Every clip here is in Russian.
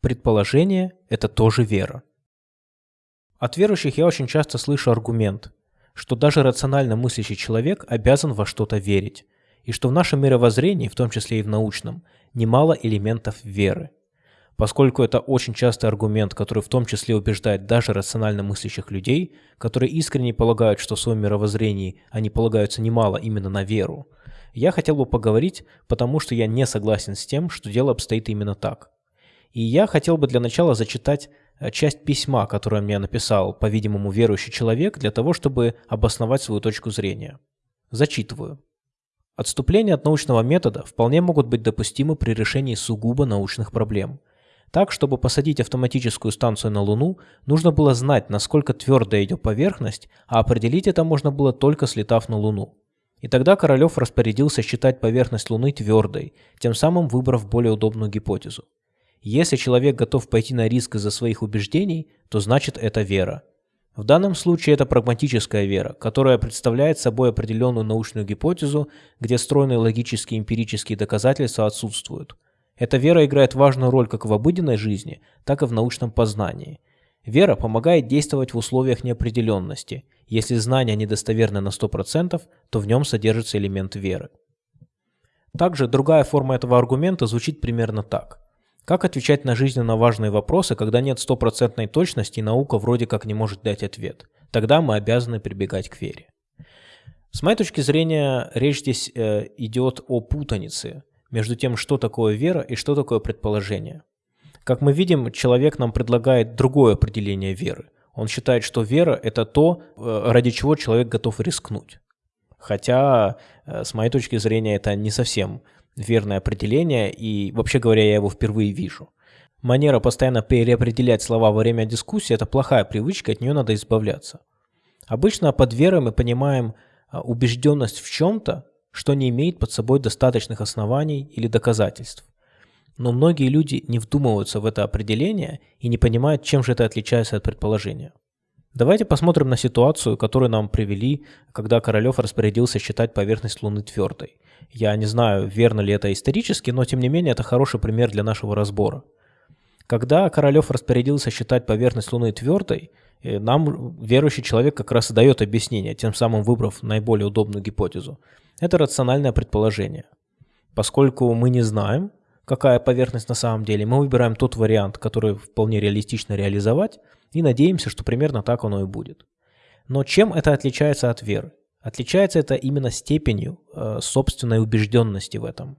Предположение – это тоже вера. От верующих я очень часто слышу аргумент, что даже рационально мыслящий человек обязан во что-то верить, и что в нашем мировоззрении, в том числе и в научном, немало элементов веры. Поскольку это очень частый аргумент, который в том числе убеждает даже рационально мыслящих людей, которые искренне полагают, что в своем мировоззрении они полагаются немало именно на веру, я хотел бы поговорить, потому что я не согласен с тем, что дело обстоит именно так. И я хотел бы для начала зачитать э, часть письма, которое мне написал, по-видимому, верующий человек, для того, чтобы обосновать свою точку зрения. Зачитываю. Отступления от научного метода вполне могут быть допустимы при решении сугубо научных проблем. Так, чтобы посадить автоматическую станцию на Луну, нужно было знать, насколько твердая ее поверхность, а определить это можно было только слетав на Луну. И тогда Королев распорядился считать поверхность Луны твердой, тем самым выбрав более удобную гипотезу. Если человек готов пойти на риск из-за своих убеждений, то значит это вера. В данном случае это прагматическая вера, которая представляет собой определенную научную гипотезу, где стройные логические эмпирические доказательства отсутствуют. Эта вера играет важную роль как в обыденной жизни, так и в научном познании. Вера помогает действовать в условиях неопределенности. Если знание недостоверно на 100%, то в нем содержится элемент веры. Также другая форма этого аргумента звучит примерно так – как отвечать на жизненно важные вопросы, когда нет стопроцентной точности и наука вроде как не может дать ответ? Тогда мы обязаны прибегать к вере. С моей точки зрения, речь здесь э, идет о путанице между тем, что такое вера и что такое предположение. Как мы видим, человек нам предлагает другое определение веры. Он считает, что вера – это то, э, ради чего человек готов рискнуть. Хотя, э, с моей точки зрения, это не совсем верное определение, и вообще говоря, я его впервые вижу. Манера постоянно переопределять слова во время дискуссии – это плохая привычка, от нее надо избавляться. Обычно под верой мы понимаем а, убежденность в чем-то, что не имеет под собой достаточных оснований или доказательств. Но многие люди не вдумываются в это определение и не понимают, чем же это отличается от предположения. Давайте посмотрим на ситуацию, которую нам привели, когда Королев распорядился считать поверхность Луны твердой. Я не знаю, верно ли это исторически, но тем не менее это хороший пример для нашего разбора. Когда Королев распорядился считать поверхность Луны твердой, э, нам верующий человек как раз и дает объяснение, тем самым выбрав наиболее удобную гипотезу. Это рациональное предположение. Поскольку мы не знаем, какая поверхность на самом деле, мы выбираем тот вариант, который вполне реалистично реализовать, и надеемся, что примерно так оно и будет. Но чем это отличается от веры? Отличается это именно степенью э, собственной убежденности в этом.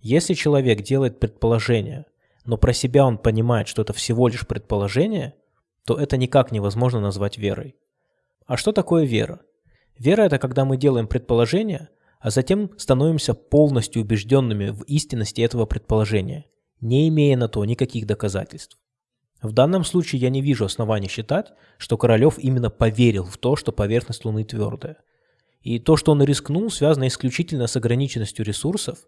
Если человек делает предположение, но про себя он понимает, что это всего лишь предположение, то это никак невозможно назвать верой. А что такое вера? Вера – это когда мы делаем предположение, а затем становимся полностью убежденными в истинности этого предположения, не имея на то никаких доказательств. В данном случае я не вижу оснований считать, что Королев именно поверил в то, что поверхность Луны твердая. И то, что он рискнул, связано исключительно с ограниченностью ресурсов.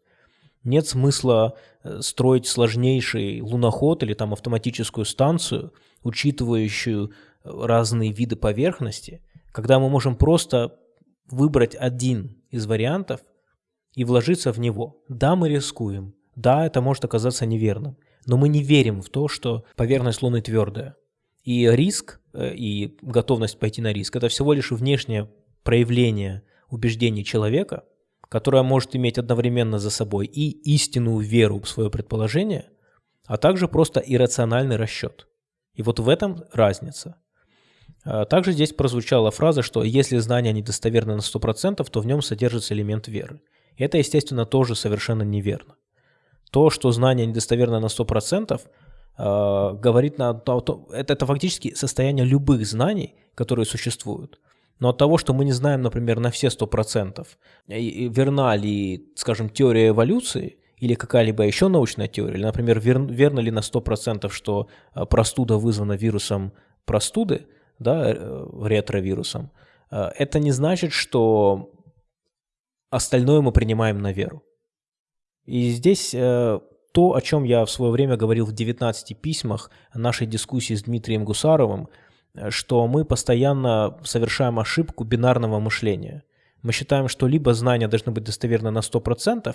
Нет смысла э, строить сложнейший луноход или там автоматическую станцию, учитывающую э, разные виды поверхности, когда мы можем просто выбрать один из вариантов и вложиться в него. Да, мы рискуем. Да, это может оказаться неверным но мы не верим в то, что поверхность Луны твердая. И риск, э, и готовность пойти на риск – это всего лишь внешнее проявление убеждений человека, которое может иметь одновременно за собой и истинную веру в свое предположение, а также просто иррациональный расчет. И вот в этом разница. А также здесь прозвучала фраза, что если знание недостоверно на 100%, то в нем содержится элемент веры. Это, естественно, тоже совершенно неверно. То, что знание недостоверно на 100%, э, говорит на то, это, это фактически состояние любых знаний, которые существуют. Но от того, что мы не знаем, например, на все 100%, верна ли, скажем, теория эволюции или какая-либо еще научная теория, или, например, вер, верно ли на 100%, что э, простуда вызвана вирусом простуды, да, э, ретровирусом, э, это не значит, что остальное мы принимаем на веру. И здесь э, то, о чем я в свое время говорил в 19 письмах нашей дискуссии с Дмитрием Гусаровым, что мы постоянно совершаем ошибку бинарного мышления. Мы считаем, что либо знания должны быть достоверны на 100%,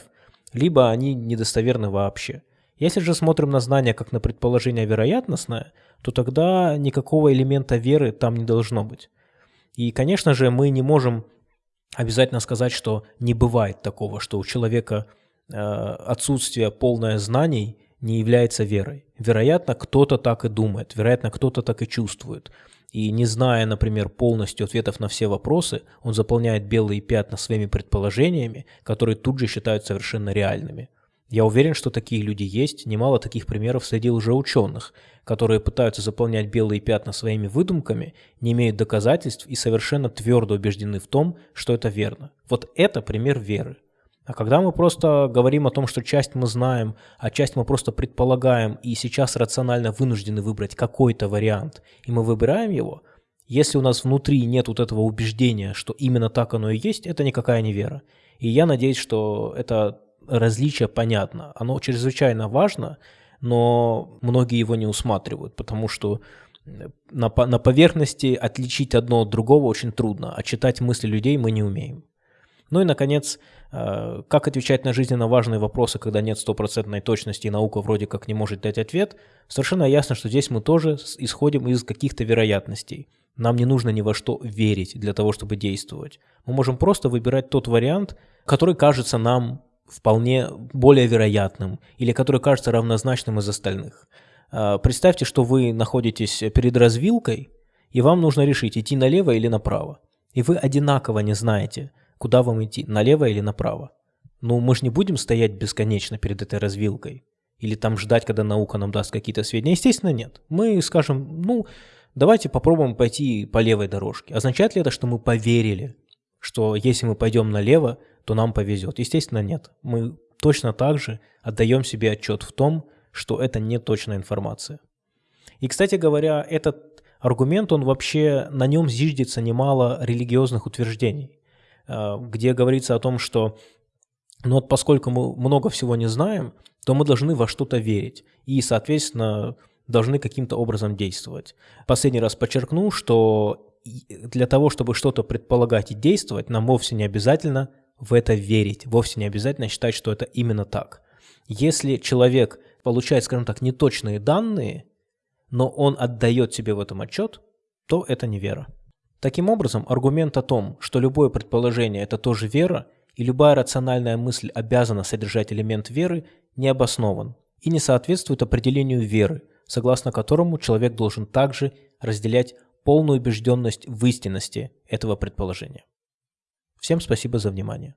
либо они недостоверны вообще. Если же смотрим на знание как на предположение вероятностное, то тогда никакого элемента веры там не должно быть. И, конечно же, мы не можем обязательно сказать, что не бывает такого, что у человека э, отсутствие полное знаний не является верой. Вероятно, кто-то так и думает, вероятно, кто-то так и чувствует. И не зная, например, полностью ответов на все вопросы, он заполняет белые пятна своими предположениями, которые тут же считают совершенно реальными. Я уверен, что такие люди есть, немало таких примеров среди лжеученых, которые пытаются заполнять белые пятна своими выдумками, не имеют доказательств и совершенно твердо убеждены в том, что это верно. Вот это пример веры. А когда мы просто говорим о том, что часть мы знаем, а часть мы просто предполагаем, и сейчас рационально вынуждены выбрать какой-то вариант, и мы выбираем его, если у нас внутри нет вот этого убеждения, что именно так оно и есть, это никакая не вера. И я надеюсь, что это различие понятно. Оно чрезвычайно важно, но многие его не усматривают, потому что на, на поверхности отличить одно от другого очень трудно, а читать мысли людей мы не умеем. Ну и, наконец, э, как отвечать на жизненно важные вопросы, когда нет стопроцентной точности и наука вроде как не может дать ответ, совершенно ясно, что здесь мы тоже исходим из каких-то вероятностей. Нам не нужно ни во что верить для того, чтобы действовать. Мы можем просто выбирать тот вариант, который кажется нам вполне более вероятным или который кажется равнозначным из остальных. Э, представьте, что вы находитесь перед развилкой, и вам нужно решить, идти налево или направо. И вы одинаково не знаете – куда вам идти, налево или направо. Ну, мы же не будем стоять бесконечно перед этой развилкой. Или там ждать, когда наука нам даст какие-то сведения. Естественно, нет. Мы скажем, ну, давайте попробуем пойти по левой дорожке. Означает ли это, что мы поверили, что если мы пойдем налево, то нам повезет? Естественно, нет. Мы точно так же отдаем себе отчет в том, что это не точная информация. И, кстати говоря, этот аргумент, он вообще, на нем зиждется немало религиозных утверждений. Э, где говорится о том, что ну вот поскольку мы много всего не знаем, то мы должны во что-то верить и, соответственно, должны каким-то образом действовать. Последний раз подчеркну, что для того, чтобы что-то предполагать и действовать, нам вовсе не обязательно в это верить, вовсе не обязательно считать, что это именно так. Если человек получает, скажем так, неточные данные, но он отдает себе в этом отчет, то это не вера. Таким образом, аргумент о том, что любое предположение – это тоже вера, и любая рациональная мысль обязана содержать элемент веры, не обоснован и не соответствует определению веры, согласно которому человек должен также разделять полную убежденность в истинности этого предположения. Всем спасибо за внимание.